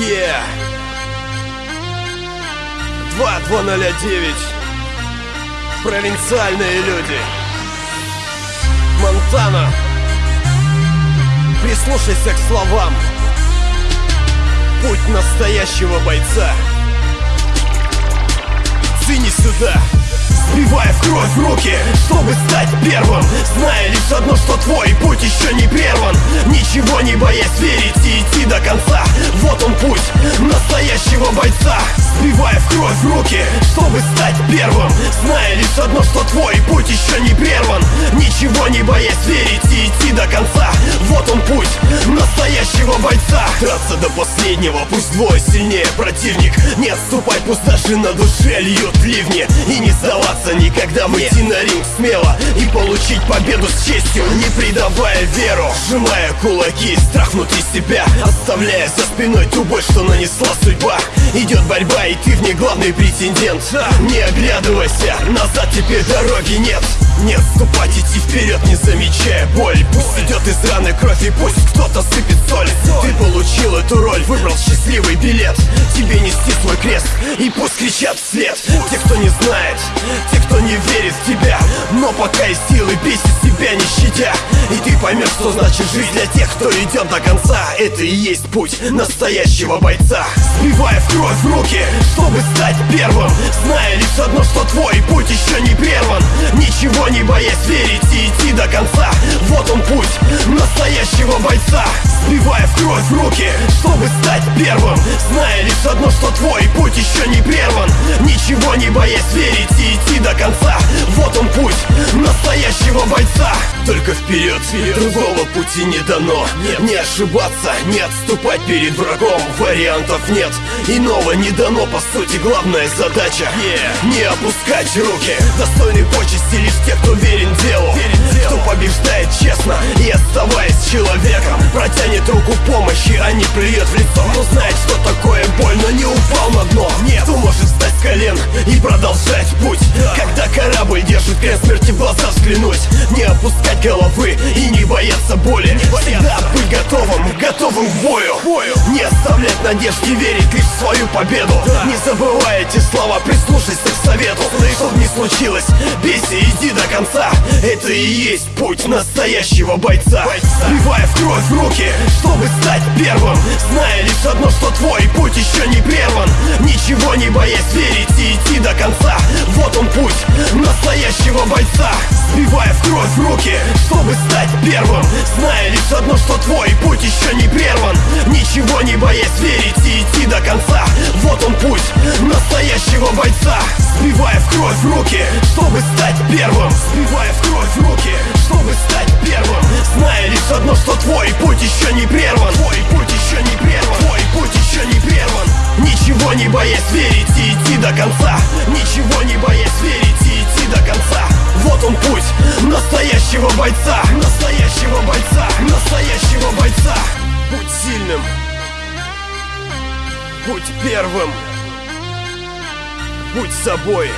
Yeah 2209 Провинциальные люди. Монтана. Прислушайся к словам. Путь настоящего бойца. Ты не сюда. Сбивая в кровь руки, чтобы стать первым. Зная лишь одно, что твой путь еще не прерван. Ничего не боясь верить и идти до конца Вот он путь настоящего бойца. Сбивая в кровь руки, чтобы стать первым. Зная лишь одно, что твой путь еще не прерван. Ничего не боясь верить и идти до конца бойца. Драться до последнего, пусть двое сильнее. Противник Не отступать, пусть даже на душе льют ливни. И не сдаваться Никогда выйти на ринг смело. И получить победу с честью Не предавая веру. Сжимая кулаки, страх внутри себя. Оставляя за спиной ту боль, что нанесла судьба. Идет борьба, и ты в ней главный претендент. Не оглядывайся, назад теперь дороги нет. Не отступать, идти вперед, не замечая боль. Пусть идет из раны кровь, и пусть кто-то сыпет соль получил эту роль, выбрал счастливый билет. Тебе нести свой крест, и пусть кричат вслед. Те, кто не знает, те, кто не верит в тебя Но пока есть силы, бейся себя не щадя. И ты поймешь, что значит жизнь для тех, кто идет до конца. Это и есть путь настоящего бойца. Сбивая в кровь в руки, чтобы стать первым Зная лишь одно, что твой путь еще не прерван. Ничего не боясь верить и идти до конца. Вот он путь настоящего бойца Сбивая в кровь в руки, чтобы стать первым Зная лишь одно, что твой путь еще не прерван. Ничего не боясь верить и идти до конца. Вот он путь настоящего бойца. Только вперед, другого пути не дано. Нет. Не ошибаться, не отступать перед врагом. Вариантов нет, иного не дано. По сути главная задача yeah. Не опускать руки. Достойны почести лишь те, кто верен делу, верен делу. Кто побеждает честно плюет в лицо. Кто знает, что такое боль, но не упал на дно. Нет, кто может встать с колен и продолжать путь. Когда корабль держит крест смерти в глаза взглянуть Не опускать головы и не бояться боли. Всегда быть готовым, готовым к бою. Не оставлять надежды, верить лишь в свою победу. Не забывай эти слова, прислушайся к совету. Чтоб не случилось, бейся, иди до конца. Это и есть путь настоящего бойца. Сбивая в кровь руки, чтобы стать первым Зная лишь одно, что твой путь еще не прерван в руки, чтобы стать первым Сбивая в кровь руки, чтобы стать первым. Зная лишь одно, что твой путь еще не прерван. Твой путь еще не прерван. Твой путь еще не прерван. Ничего не боясь верить и идти до конца. Ничего не боясь верить и идти до конца. Вот он путь настоящего бойца. Настоящего бойца. Настоящего бойца. Будь сильным. Будь первым. Будь собой